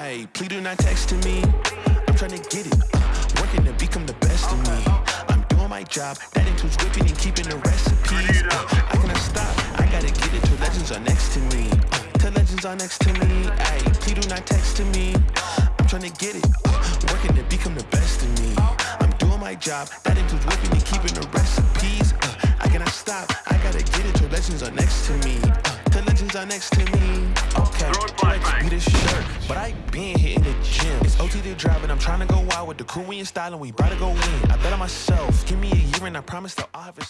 Hey, please do not text to me. I'm trying to get it. Working to become the best of me. I'm doing my job. That includes whipping and keeping the recipes. Uh, I cannot stop. I gotta get it till legends are next to me. Till legends are next to me. Hey, please do not text to me. I'm trying to get it. Working to become the best of me. I'm doing my job. That includes whipping and keeping the recipes. Uh, I cannot stop. I gotta get it till legends are next to me. Uh, till legends are next to me. Okay, be this shirt, but I been hitting the gym. It's OT the driving. I'm trying to go out with the crew and we about to go in. I bet on myself. Give me a year and I promise I'll have it.